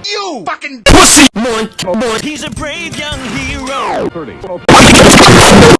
You fucking pussy. boy. He's a brave young hero. 30.